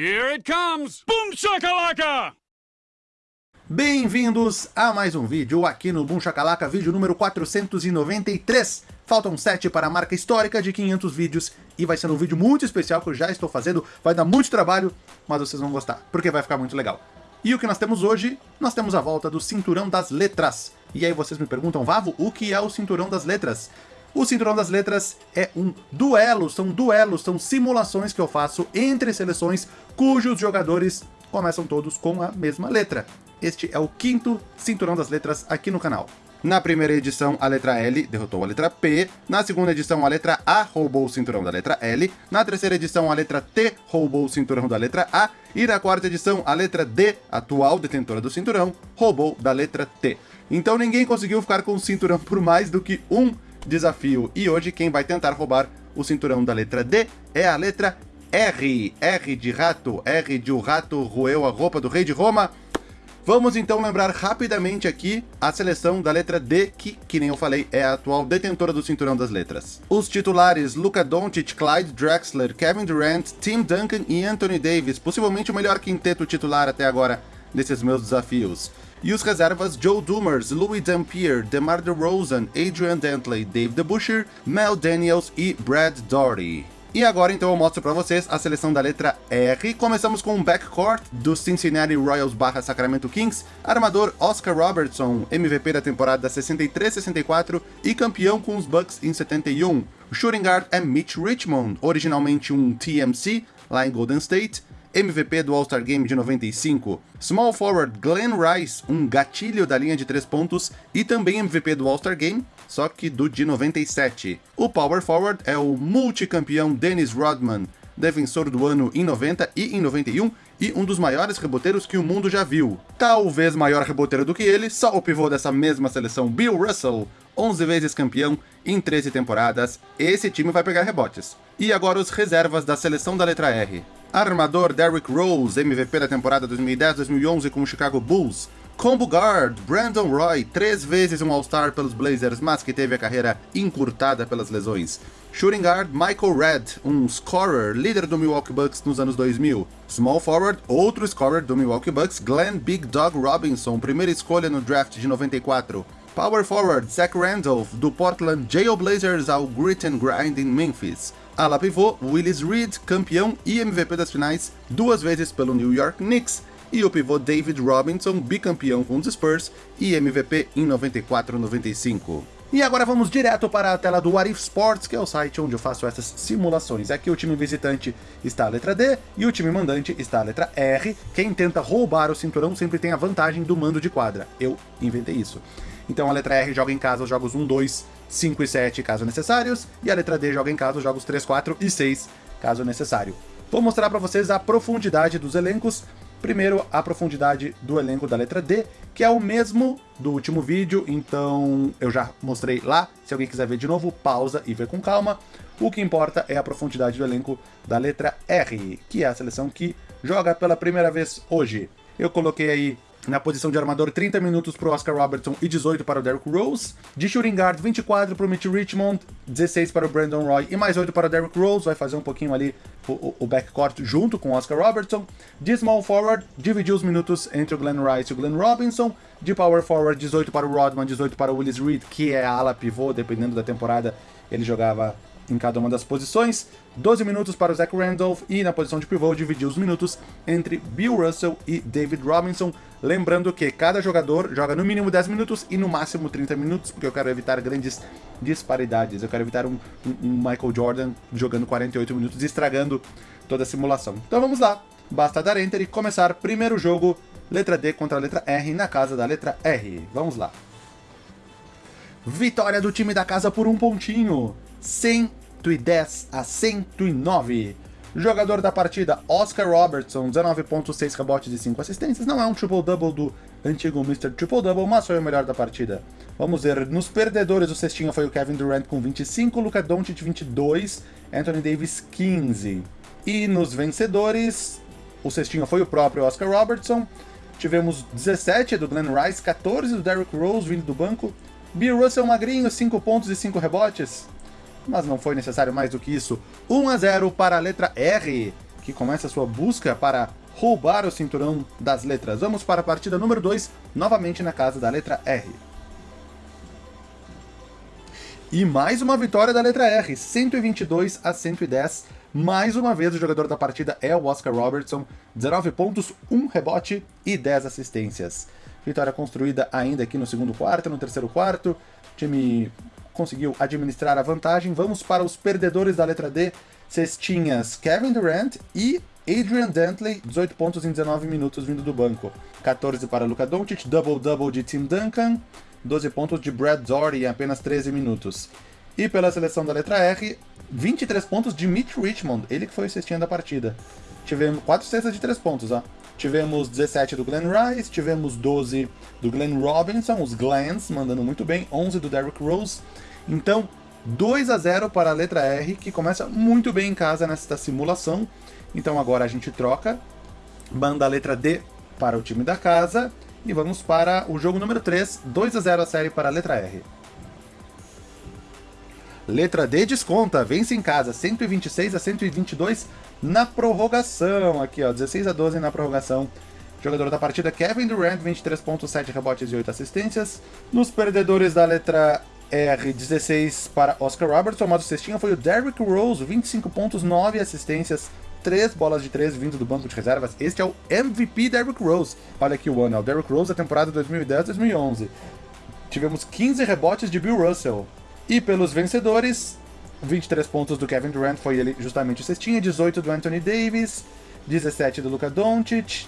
Here it comes! Boom shakalaka! Bem-vindos a mais um vídeo aqui no Boom Shakalaka, vídeo número 493. Faltam 7 para a marca histórica de 500 vídeos e vai ser um vídeo muito especial que eu já estou fazendo, vai dar muito trabalho, mas vocês vão gostar, porque vai ficar muito legal. E o que nós temos hoje? Nós temos a volta do Cinturão das Letras. E aí vocês me perguntam, Vavo, o que é o Cinturão das Letras? O Cinturão das Letras é um duelo, são duelos, são simulações que eu faço entre seleções cujos jogadores começam todos com a mesma letra. Este é o quinto Cinturão das Letras aqui no canal. Na primeira edição, a letra L derrotou a letra P. Na segunda edição, a letra A roubou o cinturão da letra L. Na terceira edição, a letra T roubou o cinturão da letra A. E na quarta edição, a letra D, atual detentora do cinturão, roubou da letra T. Então ninguém conseguiu ficar com o cinturão por mais do que um desafio. E hoje quem vai tentar roubar o cinturão da letra D é a letra R. R de rato, R de o rato roeu a roupa do rei de Roma. Vamos então lembrar rapidamente aqui a seleção da letra D, que, que nem eu falei, é a atual detentora do cinturão das letras. Os titulares Luka Doncic, Clyde Drexler, Kevin Durant, Tim Duncan e Anthony Davis, possivelmente o melhor quinteto titular até agora desses meus desafios. E os reservas Joe Dumers, Louis Dampier, DeMar DeRozan, Adrian Dantley, Dave DeBuscher, Mel Daniels e Brad Doherty. E agora então eu mostro para vocês a seleção da letra R. Começamos com o backcourt do Cincinnati Royals barra Sacramento Kings, armador Oscar Robertson, MVP da temporada 63-64 e campeão com os Bucks em 71. O shooting guard é Mitch Richmond, originalmente um TMC lá em Golden State, MVP do All-Star Game de 95, Small Forward Glenn Rice, um gatilho da linha de 3 pontos e também MVP do All-Star Game, só que do de 97. O Power Forward é o multicampeão Dennis Rodman, defensor do ano em 90 e em 91 e um dos maiores reboteiros que o mundo já viu. Talvez maior reboteiro do que ele, só o pivô dessa mesma seleção Bill Russell, 11 vezes campeão em 13 temporadas, esse time vai pegar rebotes. E agora os reservas da seleção da letra R. Armador Derrick Rose, MVP da temporada 2010-2011 com o Chicago Bulls. Combo Guard, Brandon Roy, três vezes um All-Star pelos Blazers, mas que teve a carreira encurtada pelas lesões. Shooting Guard, Michael Red, um scorer, líder do Milwaukee Bucks nos anos 2000. Small Forward, outro scorer do Milwaukee Bucks, Glenn Big Dog Robinson, primeira escolha no draft de 94. Power Forward, Zach Randolph, do Portland Jail Blazers ao Grit and Grind em Memphis. Ala pivô, Willis Reed, campeão e MVP das finais duas vezes pelo New York Knicks, e o pivô David Robinson, bicampeão com os Spurs e MVP em 94-95. E agora vamos direto para a tela do What If Sports, que é o site onde eu faço essas simulações. Aqui o time visitante está a letra D e o time mandante está a letra R. Quem tenta roubar o cinturão sempre tem a vantagem do mando de quadra. Eu inventei isso. Então a letra R joga em casa os jogos 1, 2, 5 e 7, caso necessários, e a letra D joga em casa os jogos 3, 4 e 6, caso necessário. Vou mostrar para vocês a profundidade dos elencos. Primeiro, a profundidade do elenco da letra D, que é o mesmo do último vídeo, então eu já mostrei lá. Se alguém quiser ver de novo, pausa e vê com calma. O que importa é a profundidade do elenco da letra R, que é a seleção que joga pela primeira vez hoje. Eu coloquei aí na posição de armador, 30 minutos para o Oscar Robertson e 18 para o Derrick Rose. De shooting guard, 24 para o Mitch Richmond, 16 para o Brandon Roy e mais 8 para o Derrick Rose. Vai fazer um pouquinho ali o, o backcourt junto com o Oscar Robertson. De small forward, dividiu os minutos entre o Glenn Rice e o Glenn Robinson. De power forward, 18 para o Rodman, 18 para o Willis Reed, que é a ala pivô, dependendo da temporada, ele jogava em cada uma das posições, 12 minutos para o Zach Randolph e na posição de pivô dividiu os minutos entre Bill Russell e David Robinson, lembrando que cada jogador joga no mínimo 10 minutos e no máximo 30 minutos, porque eu quero evitar grandes disparidades, eu quero evitar um, um, Michael Jordan jogando 48 minutos e estragando toda a simulação. Então vamos lá, basta dar Enter e começar primeiro jogo, letra D contra a letra R na casa da letra R. Vamos lá. Vitória do time da casa por um pontinho. 110 a 109. Jogador da partida, Oscar Robertson, 19.6 rebotes e 5 assistências. Não é um triple-double do antigo Mr. Triple-Double, mas foi o melhor da partida. Vamos ver, nos perdedores o cestinho foi o Kevin Durant com 25, Luka Doncic 22, Anthony Davis 15. E nos vencedores, o cestinho foi o próprio Oscar Robertson. Tivemos 17 do Glenn Rice, 14 do Derrick Rose vindo do banco. Bill Russell magrinho, 5 pontos e 5 rebotes mas não foi necessário mais do que isso. 1 a 0 para a letra R, que começa sua busca para roubar o cinturão das letras. Vamos para a partida número 2, novamente na casa da letra R. E mais uma vitória da letra R, 122 a 110. Mais uma vez o jogador da partida é o Oscar Robertson, 19 pontos, 1 rebote e 10 assistências. Vitória construída ainda aqui no segundo quarto, no terceiro quarto. Time conseguiu administrar a vantagem. Vamos para os perdedores da letra D. Cestinhas Kevin Durant e Adrian Dantley, 18 pontos em 19 minutos vindo do banco. 14 para Luka Doncic, double-double de Tim Duncan, 12 pontos de Brad Doherty em apenas 13 minutos. E pela seleção da letra R, 23 pontos de Mitch Richmond, ele que foi o cestinha da partida. Tivemos 4 cestas de 3 pontos, ó. Tivemos 17 do Glenn Rice, tivemos 12 do Glenn Robinson, os Glens mandando muito bem, 11 do Derrick Rose. Então, 2 a 0 para a letra R, que começa muito bem em casa nesta simulação. Então agora a gente troca, manda a letra D para o time da casa e vamos para o jogo número 3, 2 a 0 a série para a letra R. Letra D desconta, vence em casa, 126 a 122 na prorrogação. Aqui, ó, 16 a 12 na prorrogação. Jogador da partida, Kevin Durant, 23.7 rebotes e 8 assistências. Nos perdedores da letra R, 16 para Oscar Robertson, mas o cestinha foi o Derrick Rose, 25 pontos, 9 assistências, 3 bolas de 3 vindo do banco de reservas. Este é o MVP Derrick Rose. Olha aqui o ano, é o Derrick Rose da temporada 2010-2011. Tivemos 15 rebotes de Bill Russell. E pelos vencedores, 23 pontos do Kevin Durant foi ele justamente o cestinha, 18 do Anthony Davis, 17 do Luka Doncic,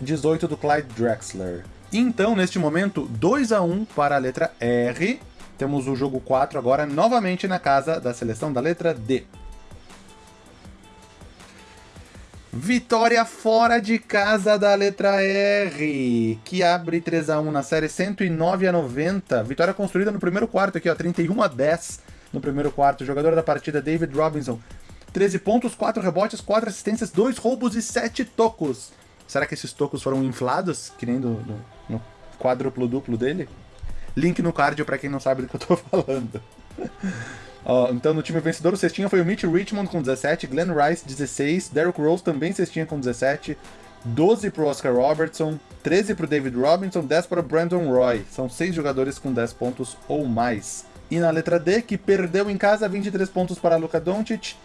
18 do Clyde Drexler. Então, neste momento, 2 a 1 para a letra R. Temos o jogo 4 agora novamente na casa da seleção da letra D. Vitória fora de casa da letra R, que abre 3 a 1 na série 109 a 90. Vitória construída no primeiro quarto aqui, ó, 31 a 10 no primeiro quarto. Jogador da partida David Robinson, 13 pontos, 4 rebotes, 4 assistências, 2 roubos e 7 tocos. Será que esses tocos foram inflados, que nem do, do no quádruplo duplo dele? Link no card para quem não sabe do que eu tô falando. Uh, então, no time vencedor, o cestinha foi o Mitch Richmond com 17, Glenn Rice 16, Derrick Rose também cestinha com 17, 12 para o Oscar Robertson, 13 para o David Robinson, 10 para Brandon Roy. São 6 jogadores com 10 pontos ou mais. E na letra D, que perdeu em casa, 23 pontos para Luka Doncic,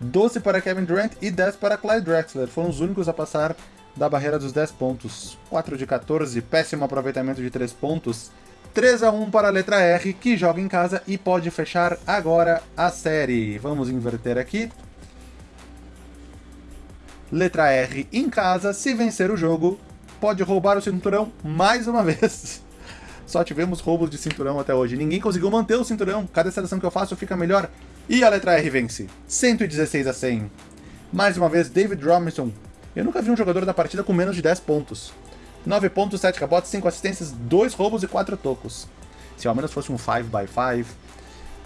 12 para Kevin Durant e 10 para Clyde Drexler. Foram os únicos a passar da barreira dos 10 pontos. 4 de 14, péssimo aproveitamento de 3 pontos. 3 a 1 para a letra R, que joga em casa e pode fechar agora a série. Vamos inverter aqui. Letra R em casa, se vencer o jogo, pode roubar o cinturão mais uma vez. Só tivemos roubos de cinturão até hoje. Ninguém conseguiu manter o cinturão. Cada seleção que eu faço fica melhor. E a letra R vence. 116 a 100. Mais uma vez, David Robinson. Eu nunca vi um jogador da partida com menos de 10 pontos. 9 pontos, 7 rebotes, 5 assistências, 2 roubos e 4 tocos. Se ao menos fosse um 5x5.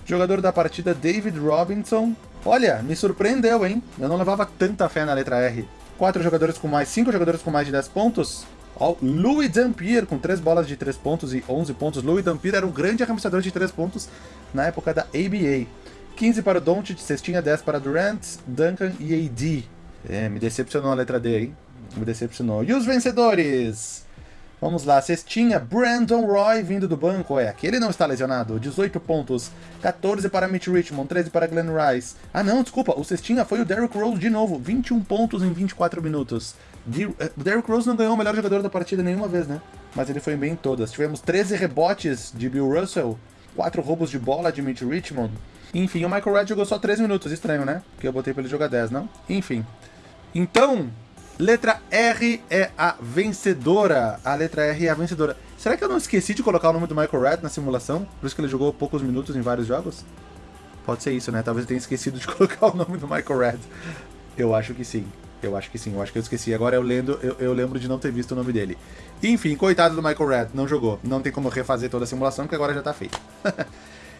Jogador da partida, David Robinson. Olha, me surpreendeu, hein? Eu não levava tanta fé na letra R. 4 jogadores com mais, 5 jogadores com mais de 10 pontos. Oh, Louis Dampier com 3 bolas de 3 pontos e 11 pontos. Louis Dampier era um grande arremessador de 3 pontos na época da ABA. 15 para o Doncic, cestinha 10 para Durant, Duncan e AD. É, me decepcionou a letra D, hein? Me decepcionou. E os vencedores? Vamos lá, cestinha, Brandon Roy vindo do banco, é, aquele não está lesionado, 18 pontos, 14 para Mitch Richmond, 13 para Glenn Rice. Ah não, desculpa, o cestinha foi o Derrick Rose de novo, 21 pontos em 24 minutos. Eh, Derrick Rose não ganhou o melhor jogador da partida nenhuma vez, né? Mas ele foi bem em todas. Tivemos 13 rebotes de Bill Russell, 4 roubos de bola de Mitch Richmond. Enfim, o Michael Red jogou só 3 minutos, estranho, né? Porque eu botei pra ele jogar 10, não? Enfim. Então, Letra R é a vencedora. A letra R é a vencedora. Será que eu não esqueci de colocar o nome do Michael Red na simulação? Por isso que ele jogou poucos minutos em vários jogos? Pode ser isso, né? Talvez eu tenha esquecido de colocar o nome do Michael Red. Eu acho que sim. Eu acho que sim. Eu acho que eu esqueci. Agora eu lendo, eu, eu lembro de não ter visto o nome dele. Enfim, coitado do Michael Red. Não jogou. Não tem como refazer toda a simulação, porque agora já tá feito.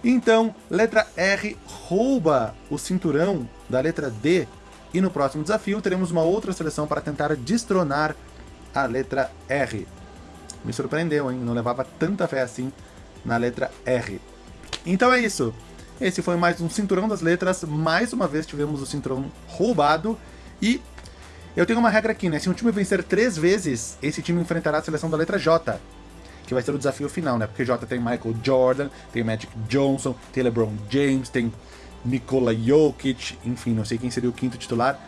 então, letra R rouba o cinturão da letra D e no próximo desafio teremos uma outra seleção para tentar destronar a letra R. Me surpreendeu, hein? Não levava tanta fé assim na letra R. Então é isso. Esse foi mais um Cinturão das Letras. Mais uma vez tivemos o Cinturão roubado. E Eu tenho uma regra aqui, né? Se um time vencer três vezes, esse time enfrentará a seleção da letra J. Que vai ser o desafio final, né? Porque J tem Michael Jordan, tem Magic Johnson, tem LeBron James, tem Nikola Jokic, enfim, não sei quem seria o quinto titular.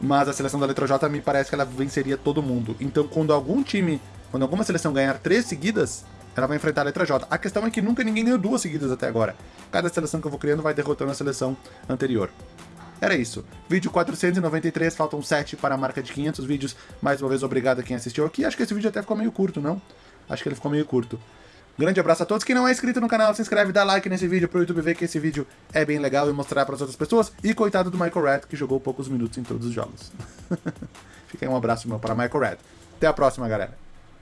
Mas a seleção da letra J me parece que ela venceria todo mundo. Então, quando algum time, quando alguma seleção ganhar três seguidas, ela vai enfrentar a letra J. A questão é que nunca ninguém ganhou duas seguidas até agora. Cada seleção que eu vou criando vai derrotando a seleção anterior. Era isso. Vídeo 493, faltam 7 para a marca de 500 vídeos. Mais uma vez, obrigado a quem assistiu aqui. Acho que esse vídeo até ficou meio curto, não? Acho que ele ficou meio curto. Grande abraço a todos. Quem não é inscrito no canal, se inscreve, dá like nesse vídeo pro YouTube ver que esse vídeo é bem legal e mostrar para as outras pessoas. E coitado do Michael Red, que jogou poucos minutos em todos os jogos. Fica aí um abraço meu para Michael Red. Até a próxima, galera.